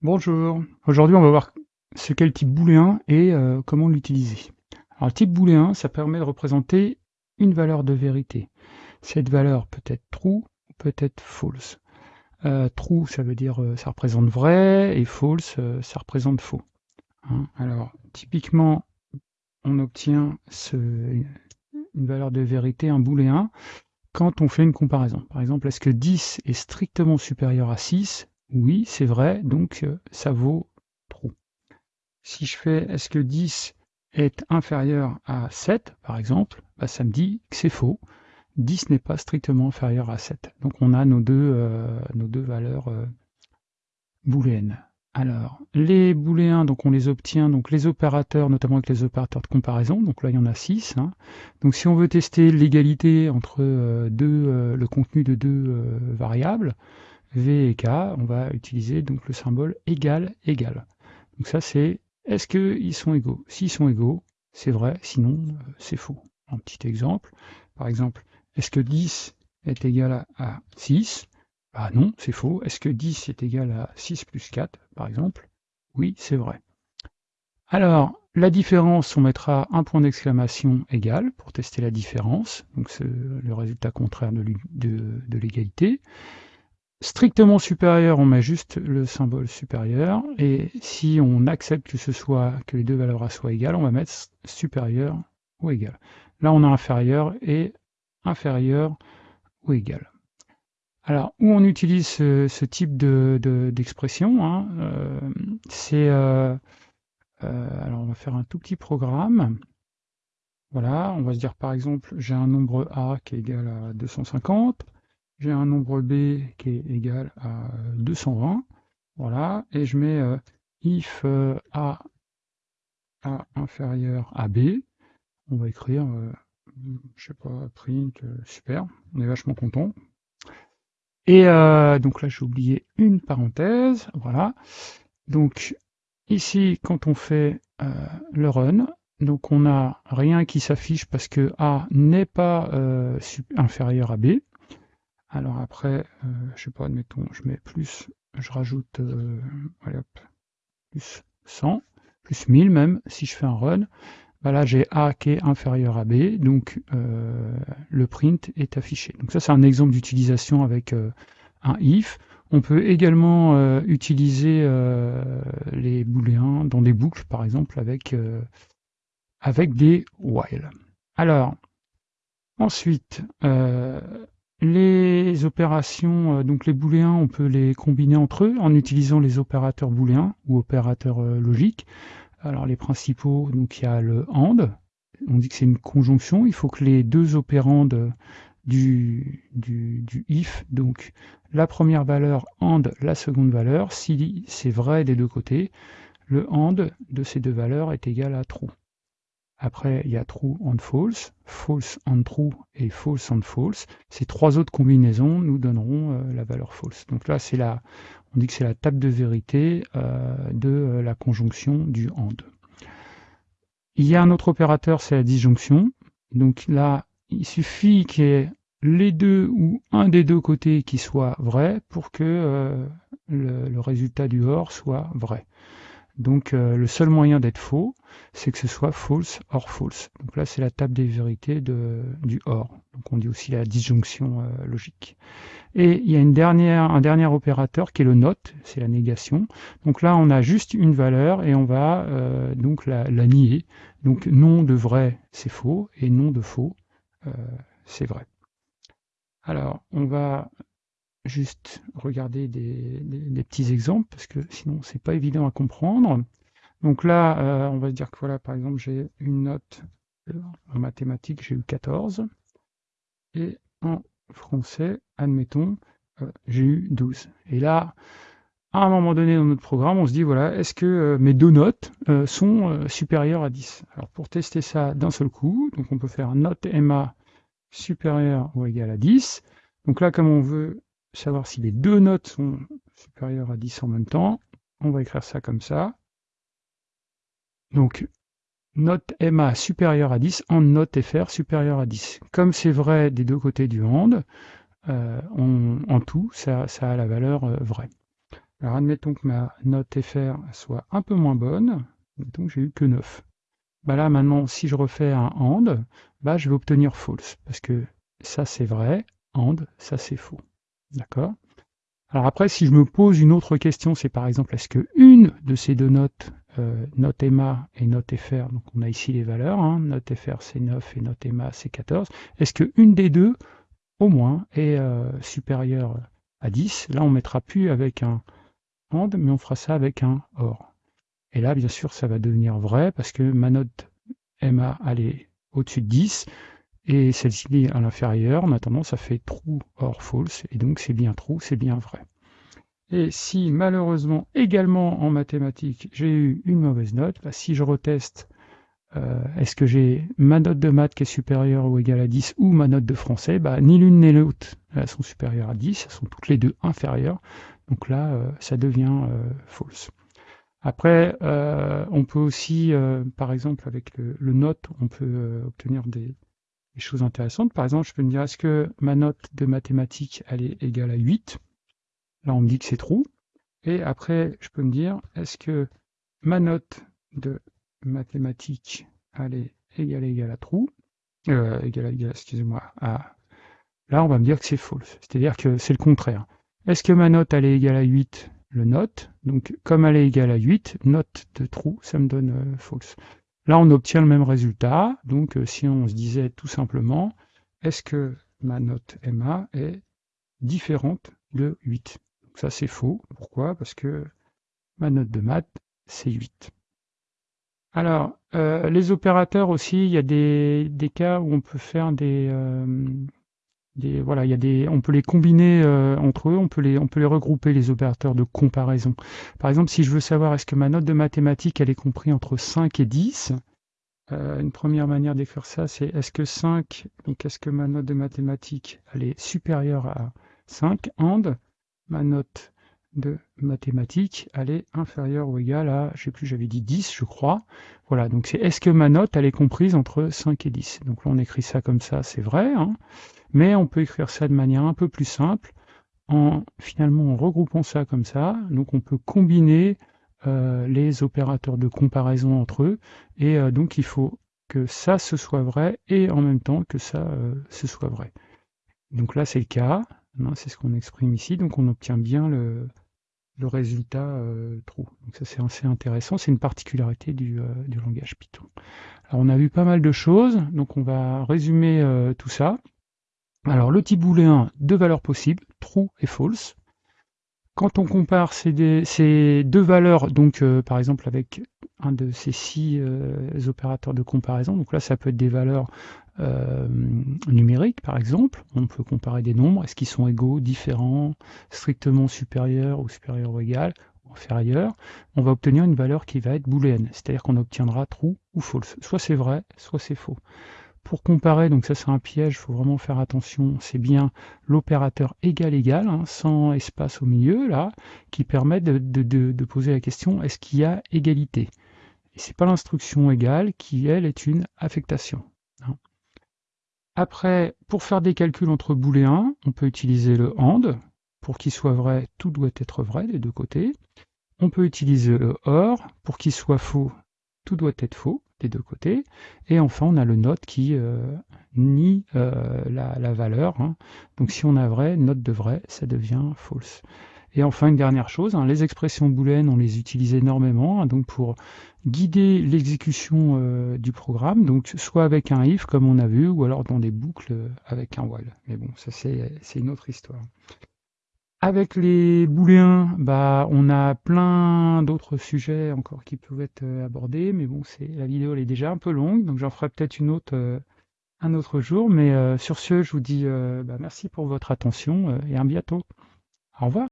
Bonjour, aujourd'hui on va voir ce qu'est le type booléen et euh, comment l'utiliser. Alors le type booléen, ça permet de représenter une valeur de vérité. Cette valeur peut être true ou peut être false. Euh, true, ça veut dire euh, ça représente vrai, et false, ça représente faux. Hein. Alors typiquement, on obtient une valeur de vérité, un booléen, quand on fait une comparaison. Par exemple, est-ce que 10 est strictement supérieur à 6 oui, c'est vrai, donc euh, ça vaut true. Si je fais est-ce que 10 est inférieur à 7, par exemple, bah, ça me dit que c'est faux. 10 n'est pas strictement inférieur à 7. Donc on a nos deux, euh, valeurs euh, booléennes. Alors, les booléens, donc on les obtient, donc les opérateurs, notamment avec les opérateurs de comparaison, donc là il y en a 6. Hein. Donc si on veut tester l'égalité entre deux, le contenu de deux variables, V et K, on va utiliser donc le symbole égal, égal. Donc ça c'est, est-ce qu'ils sont égaux? S'ils sont égaux, c'est vrai, sinon euh, c'est faux. Un petit exemple, par exemple, est-ce que 10 est égal à 6 Bah non, c'est faux. Est-ce que 10 est égal à 6 plus 4, par exemple? Oui, c'est vrai. Alors, la différence, on mettra un point d'exclamation égal pour tester la différence, donc c'est le résultat contraire de l'égalité strictement supérieur, on met juste le symbole supérieur, et si on accepte que ce soit que les deux valeurs soient égales, on va mettre supérieur ou égal. Là, on a inférieur et inférieur ou égal. Alors, où on utilise ce, type d'expression, de, hein, euh, c'est... Euh, euh, alors, on va faire un tout petit programme. Voilà, on va se dire par exemple, j'ai un nombre A qui est égal à 250, j'ai un nombre b qui est égal à 220, voilà, et je mets euh, if euh, a, a inférieur à b, on va écrire, euh, je sais pas, print, super, on est vachement content. Et donc là j'ai oublié une parenthèse, voilà. Donc ici quand on fait le run, donc on n'a rien qui s'affiche parce que A n'est pas inférieur à B. Alors après, euh, je sais pas, admettons, je mets plus, je rajoute, euh, allez hop, plus 100, plus 1000 même, si je fais un run, bah là j'ai A qui est inférieur à B, donc euh, le print est affiché. Donc ça c'est un exemple d'utilisation avec un if. On peut également utiliser les booléens dans des boucles, par exemple, avec, avec des while. Alors, ensuite, les opérations, euh, donc les booléens, on peut les combiner entre eux en utilisant les opérateurs booléens ou opérateurs euh, logiques. Alors les principaux, donc il y a le AND, on dit que c'est une conjonction, il faut que les deux opérandes du, du, du, if, donc la première valeur AND la seconde valeur, si c'est vrai des deux côtés, le AND de ces deux valeurs est égal à true. Après, il y a true and false, false and true et false and false. Ces trois autres combinaisons nous donneront euh, la valeur false. Donc là, c'est la, on dit que c'est la table de vérité euh, de euh, la conjonction du AND. Il y a un autre opérateur, c'est la disjonction. Donc là, il suffit qu'il y ait les deux ou un des deux côtés qui soit vrai pour que le, le, résultat du OR soit vrai. Donc euh, le seul moyen d'être faux, c'est que ce soit false or false. Donc là, c'est la table des vérités de, du or. Donc on dit aussi la disjonction euh, logique. Et il y a un dernier opérateur qui est le not, c'est la négation. Donc là, on a juste une valeur et on va euh, donc la, nier. Donc non de vrai, c'est faux, et non de faux, c'est vrai. Alors, on va juste regarder des, petits exemples, parce que sinon c'est pas évident à comprendre. Donc là, euh, on va se dire que voilà, par exemple, j'ai une note en mathématiques, j'ai eu 14, et en français, admettons, euh, j'ai eu 12. Et là, à un moment donné dans notre programme, on se dit, voilà, est-ce que euh, mes deux notes sont supérieures à 10 Alors pour tester ça d'un seul coup, donc on peut faire note MA supérieure ou égale à 10. Donc là, comme on veut savoir si les deux notes sont supérieures à 10 en même temps, on va écrire ça comme ça. Donc, note MA supérieure à 10 en note FR supérieure à 10. Comme c'est vrai des deux côtés du AND, euh, en tout, ça, a la valeur euh, vraie. Alors admettons que ma note FR soit un peu moins bonne, donc j'ai eu que 9. Bah là maintenant, si je refais un AND, bah je vais obtenir false, parce que ça c'est vrai, AND, ça c'est faux. D'accord. Alors après, si je me pose une autre question, c'est par exemple, est-ce que une de ces deux notes, euh, note EMA et note FR, donc on a ici les valeurs, hein, note FR c'est 9 et note EMA c'est 14, est-ce que une des deux, au moins, est euh, supérieure à 10 Là, on mettra plus avec un AND, mais on fera ça avec un OR. Et là, bien sûr, ça va devenir vrai parce que ma note MA, elle est au-dessus de 10 et celle-ci à l'inférieur. En attendant, ça fait true or false et donc c'est bien true, c'est bien vrai. Et si malheureusement, également en mathématiques, j'ai eu une mauvaise note, bah, si je reteste, euh, est-ce que j'ai ma note de maths qui est supérieure ou égale à 10 ou ma note de français bah, Ni l'une ni l'autre, sont supérieures à 10, elles sont toutes les deux inférieures. Donc là, euh, ça devient euh, false. Après, on peut aussi, par exemple, avec le, note, on peut obtenir des, choses intéressantes. Par exemple, je peux me dire, est-ce que ma note de mathématiques, elle est égale à 8 Là, on me dit que c'est true. Et après, je peux me dire, est-ce que ma note de mathématiques, elle est égale à égale à true euh, égale à égale, excusez-moi. Là, on va me dire que c'est false. C'est-à-dire que c'est le contraire. Est-ce que ma note, elle est égale à 8 le note. Donc comme elle est égale à 8, note de true, ça me donne euh, false. Là, on obtient le même résultat. Donc euh, si on se disait tout simplement, est-ce que ma note MA est différente de 8 Donc ça, c'est faux. Pourquoi? Parce que ma note de maths, c'est 8. Alors, euh, les opérateurs aussi, il y a des, cas où on peut faire des, voilà, il y a des, on peut les combiner euh, entre eux, on peut les, on peut les regrouper les opérateurs de comparaison. Par exemple, si je veux savoir est-ce que ma note de mathématiques elle est comprise entre 5 et 10, euh, une première manière d'écrire ça, c'est est-ce que 5, donc est-ce que ma note de mathématiques elle est supérieure à 5, and ma note de mathématiques, elle est inférieure ou égale à, je sais plus, j'avais dit 10, je crois. Voilà, donc c'est est-ce que ma note, elle est comprise entre 5 et 10 Donc là, on écrit ça comme ça, c'est vrai. Hein mais on peut écrire ça de manière un peu plus simple, en finalement en regroupant ça comme ça. Donc on peut combiner euh, les opérateurs de comparaison entre eux, et euh, donc il faut que ça ce soit vrai et en même temps que ça euh, ce soit vrai. Donc là c'est le cas, c'est ce qu'on exprime ici, donc on obtient bien le, résultat true. Donc ça c'est assez intéressant, c'est une particularité du, du, langage Python. Alors on a vu pas mal de choses, donc on va résumer tout ça. Alors le type booléen, deux valeurs possibles, true et false. Quand on compare ces, deux valeurs, donc euh, par exemple avec un de ces six euh, opérateurs de comparaison, donc là ça peut être des valeurs euh, numériques par exemple, on peut comparer des nombres, est-ce qu'ils sont égaux, différents, strictement supérieurs ou supérieurs ou égales, ou inférieurs, on va obtenir une valeur qui va être booléenne, c'est-à-dire qu'on obtiendra true ou false, soit c'est vrai, soit c'est faux. Pour comparer, donc ça c'est un piège, il faut vraiment faire attention, c'est bien l'opérateur égal-égal, hein, sans espace au milieu, là, qui permet de, poser la question, est-ce qu'il y a égalité? Et c'est pas l'instruction égale qui, elle, est une affectation. Hein. Après, pour faire des calculs entre booléens, on peut utiliser le AND. Pour qu'il soit vrai, tout doit être vrai des deux côtés. On peut utiliser le OR. Pour qu'il soit faux, tout doit être faux des deux côtés. Et enfin, on a le note qui euh, nie euh, la, valeur. Hein. Donc si on a vrai, note de vrai, ça devient false. Et enfin, une dernière chose, hein, les expressions booléennes, on les utilise énormément hein, donc pour guider l'exécution euh, du programme, donc soit avec un if comme on a vu, ou alors dans des boucles avec un while. Mais bon, ça c'est une autre histoire. Avec les booléens, bah, on a plein d'autres sujets encore qui peuvent être euh, abordés, mais bon, c'est la vidéo elle est déjà un peu longue, donc j'en ferai peut-être une autre euh, un autre jour. Mais euh, sur ce, je vous dis bah, merci pour votre attention et à bientôt. Au revoir.